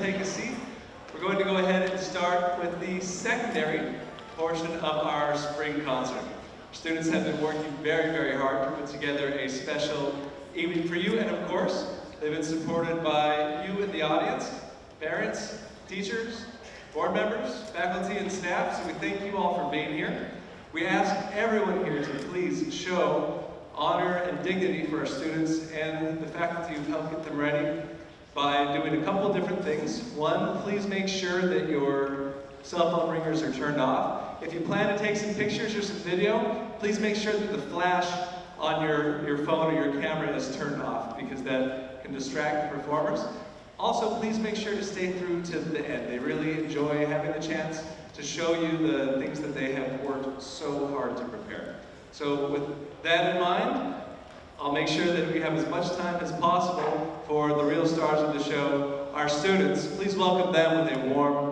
take a seat. We're going to go ahead and start with the secondary portion of our spring concert. Students have been working very, very hard to put together a special evening for you, and of course, they've been supported by you in the audience, parents, teachers, board members, faculty, and staff, so we thank you all for being here. We ask everyone here to please show honor and dignity for our students and the faculty who've helped get them ready by doing a couple different things. One, please make sure that your cell phone ringers are turned off. If you plan to take some pictures or some video, please make sure that the flash on your, your phone or your camera is turned off because that can distract the performers. Also, please make sure to stay through to the end. They really enjoy having the chance to show you the things that they have worked so hard to prepare. So with that in mind, I'll make sure that we have as much time as possible for the real stars of the show, our students. Please welcome them with a warm.